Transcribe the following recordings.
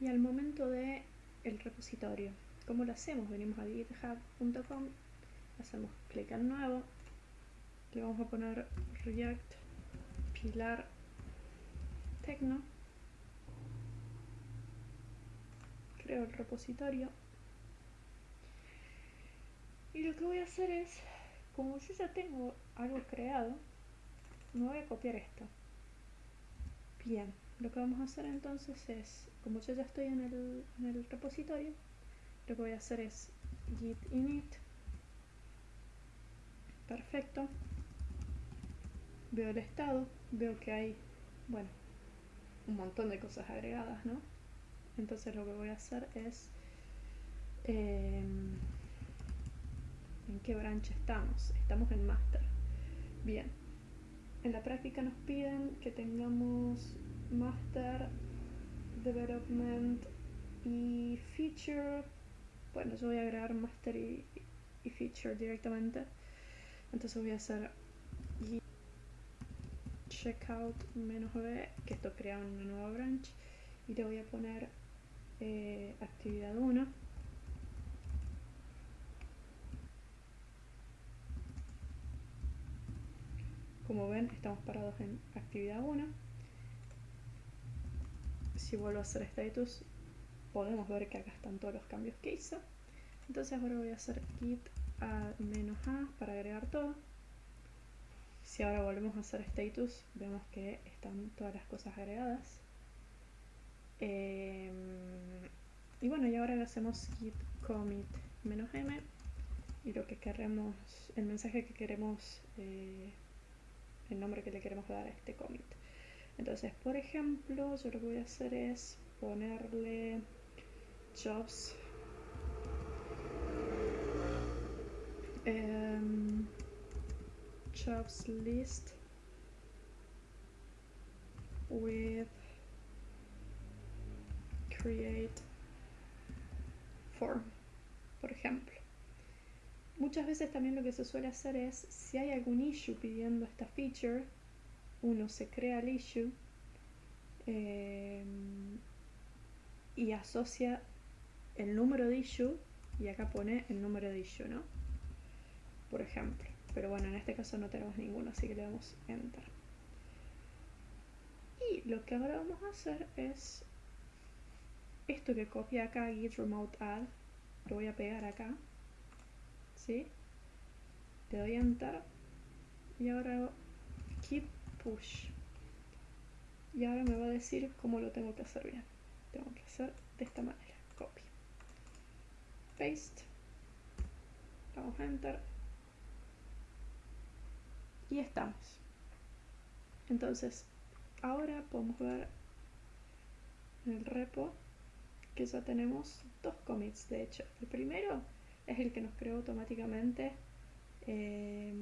Y al momento de el repositorio, ¿cómo lo hacemos? Venimos a github.com, hacemos clic en nuevo, le vamos a poner react pilar tecno, creo el repositorio, y lo que voy a hacer es, como yo ya tengo algo creado, me voy a copiar esto. Bien, lo que vamos a hacer entonces es, como yo ya estoy en el, en el repositorio, lo que voy a hacer es git init, perfecto, veo el estado, veo que hay, bueno, un montón de cosas agregadas, ¿no? Entonces lo que voy a hacer es, em, ¿en qué branch estamos? Estamos en master. Bien, en la práctica nos piden que tengamos master, development y feature. Bueno, yo voy a agregar master y, feature directamente. Entonces voy a hacer checkout menos b, que esto crea una nueva branch, y le voy a poner eh, actividad 1. Como ven, estamos parados en actividad 1. Si vuelvo a hacer status, podemos ver que acá están todos los cambios que hizo. Entonces ahora voy a hacer git a menos a para agregar todo. Si ahora volvemos a hacer status, vemos que están todas las cosas agregadas. Em, y bueno, y ahora hacemos git commit m y lo que queremos, el mensaje que queremos, eh, el nombre que le queremos dar a este commit. Entonces, por ejemplo, yo lo que voy a hacer es ponerle jobs um, jobs list with create form, por ejemplo. Muchas veces también lo que se suele hacer es, si hay algún issue pidiendo esta feature, uno se crea el issue eh, y asocia el número de issue y acá pone el número de issue, ¿no? Por ejemplo. Pero bueno, en este caso no tenemos ninguno, así que le damos enter. Y lo que ahora vamos a hacer es esto que copia acá, git remote add, lo voy a pegar acá. ¿Sí? Le doy enter y ahora hago Y ahora me va a decir cómo lo tengo que hacer bien. Tengo que hacer de esta manera. Copy. Paste. Damos enter. Y estamos. Entonces, ahora podemos ver en el repo que ya tenemos dos commits de hecho. El primero es el que nos creó automáticamente eh,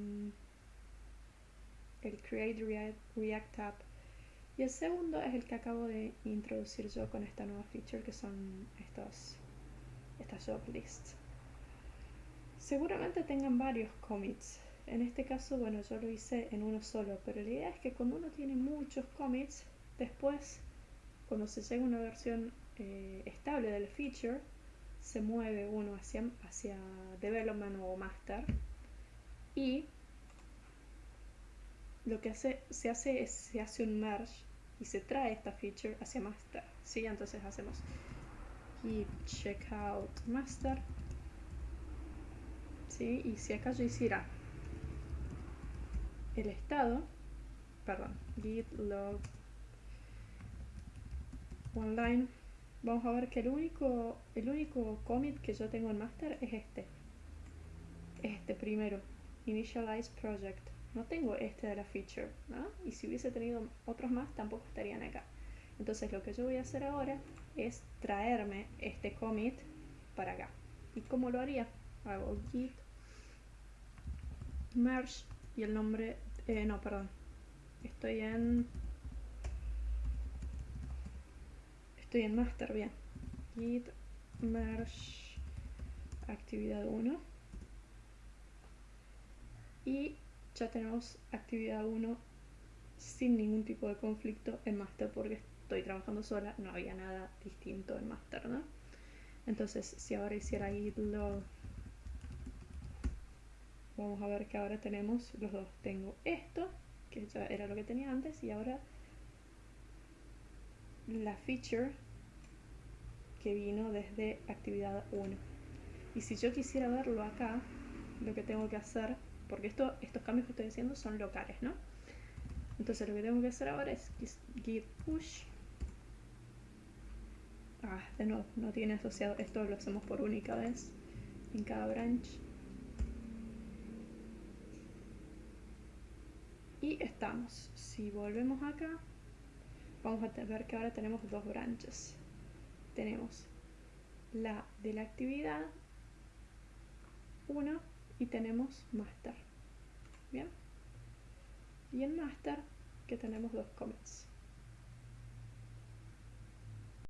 el Create React, React App. Y el segundo es el que acabo de introducir yo con esta nueva feature que son estos, estas job lists. Seguramente tengan varios commits. En este caso, bueno, yo lo hice en uno solo, pero la idea es que cuando uno tiene muchos commits, después, cuando se llega a una versión eh, estable del feature, se mueve uno hacia, hacia development o master y lo que hace, se hace es se hace un merge y se trae esta feature hacia master. ¿sí? Entonces hacemos git checkout master ¿sí? y si acá yo hiciera el estado, perdón, git log online vamos a ver que el único, el único commit que yo tengo en master es este. Es este primero, initialize project. No tengo este de la feature, ¿no? Y si hubiese tenido otros más, tampoco estarían acá. Entonces lo que yo voy a hacer ahora es traerme este commit para acá. ¿Y cómo lo haría? Hago git merge y el nombre, eh, no, perdón. Estoy en estoy en master, bien. Git merge actividad 1. Y ya tenemos actividad 1 sin ningún tipo de conflicto en master porque estoy trabajando sola, no había nada distinto en master, ¿no? Entonces, si ahora hiciera log, vamos a ver que ahora tenemos los dos. Tengo esto, que ya era lo que tenía antes, y ahora la feature que vino desde actividad 1. Y si yo quisiera verlo acá, lo que tengo que hacer, porque esto, estos cambios que estoy haciendo son locales, ¿no? Entonces lo que tengo que hacer ahora es git push. Ah, de nuevo, no tiene asociado, esto lo hacemos por única vez en cada branch. Y estamos. Si volvemos acá, vamos a ver que ahora tenemos dos branches. Tenemos la de la actividad 1 y tenemos master. Bien. Y en master que tenemos dos commits.